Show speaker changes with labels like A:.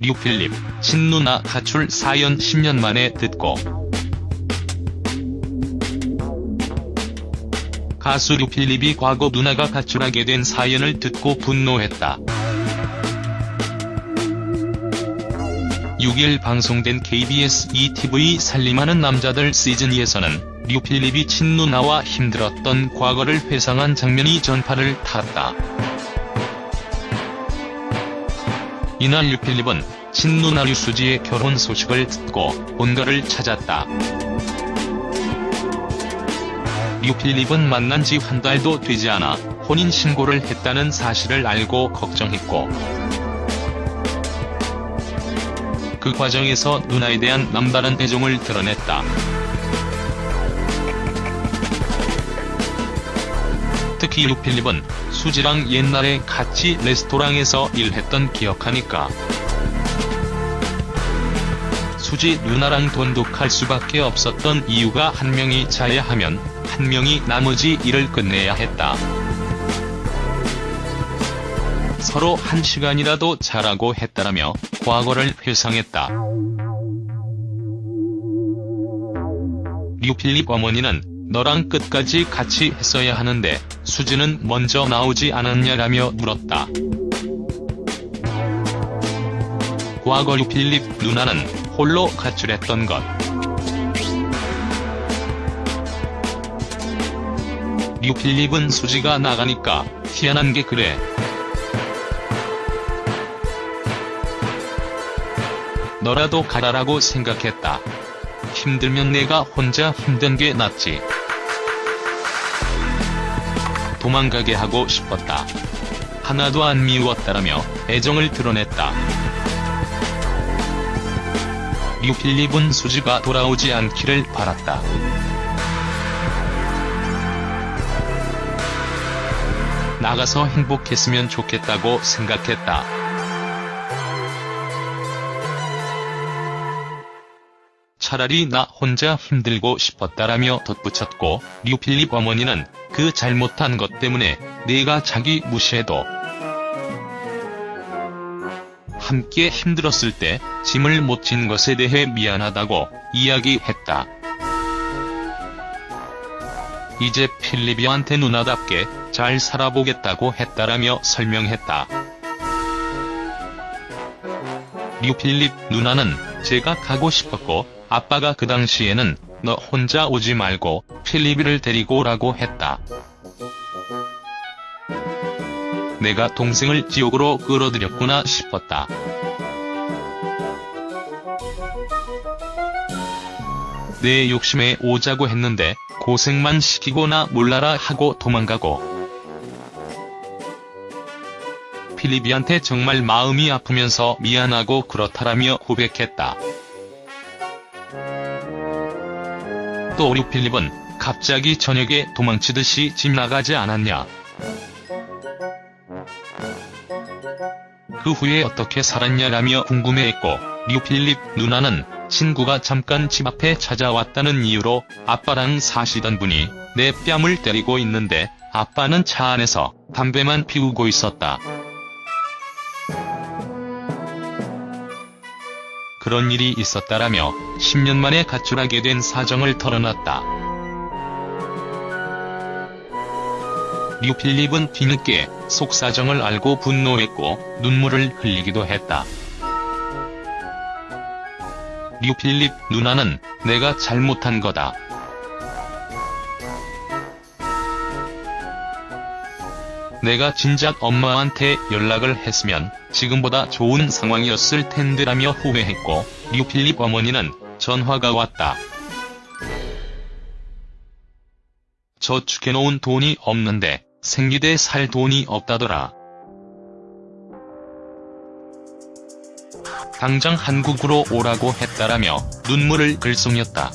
A: 류필립, 친누나 가출 사연 10년 만에 듣고 가수 류필립이 과거 누나가 가출하게 된 사연을 듣고 분노했다. 6일 방송된 KBS ETV 살림하는 남자들 시즌 2에서는 류필립이 친누나와 힘들었던 과거를 회상한 장면이 전파를 탔다. 이날 류필립은 친누나 류수지의 결혼 소식을 듣고 본가를 찾았다. 류필립은 만난 지 한 달도 되지 않아 혼인신고를 했다는 사실을 알고 걱정했고 그 과정에서 누나에 대한 남다른 애정을 드러냈다. 특히 류필립은 수지랑 옛날에 같이 레스토랑에서 일했던 기억하니까 수지 누나랑 돈독할 수밖에 없었던 이유가 한 명이 자야 하면 한 명이 나머지 일을 끝내야 했다. 서로 한 시간이라도 자라고 했다라며 과거를 회상했다. 류필립 어머니는 너랑 끝까지 같이 했어야 하는데 수지는 먼저 나오지 않았냐라며 물었다. 과거 류필립 누나는 홀로 가출했던 것. 류필립은 수지가 나가니까 희한한 게 그래. 너라도 가라라고 생각했다. 힘들면 내가 혼자 힘든 게 낫지. 도망가게 하고 싶었다. 하나도 안 미웠다라며 애정을 드러냈다. 류필립은 수지가 돌아오지 않기를 바랐다. 나가서 행복했으면 좋겠다고 생각했다. 차라리 나 혼자 힘들고 싶었다라며 덧붙였고 류필립 어머니는 그 잘못한 것 때문에 내가 자기 무시해도 함께 힘들었을 때 짐을 못 진 것에 대해 미안하다고 이야기했다. 이제 필립이한테 누나답게 잘 살아보겠다고 했다라며 설명했다. 류필립 누나는 제가 가고 싶었고 아빠가 그 당시에는 너 혼자 오지 말고 필립이를 데리고 오라고 했다. 내가 동생을 지옥으로 끌어들였구나 싶었다. 내 욕심에 오자고 했는데 고생만 시키고나 몰라라 하고 도망가고 필립이한테 정말 마음이 아프면서 미안하고 그렇다라며 고백했다. 또 류필립은 갑자기 저녁에 도망치듯이 집 나가지 않았냐. 그 후에 어떻게 살았냐라며 궁금해했고 류필립 누나는 친구가 잠깐 집 앞에 찾아왔다는 이유로 아빠랑 사시던 분이 내 뺨을 때리고 있는데 아빠는 차 안에서 담배만 피우고 있었다. 그런 일이 있었다라며 10년 만에 가출하게 된 사정을 털어놨다. 류필립은 뒤늦게 속사정을 알고 분노했고 눈물을 흘리기도 했다. 류필립 누나는 내가 잘못한 거다. 내가 진작 엄마한테 연락을 했으면 지금보다 좋은 상황이었을 텐데라며 후회했고 류필립 어머니는 전화가 왔다. 저축해놓은 돈이 없는데 생리대 살 돈이 없다더라. 당장 한국으로 오라고 했다라며 눈물을 글썽였다.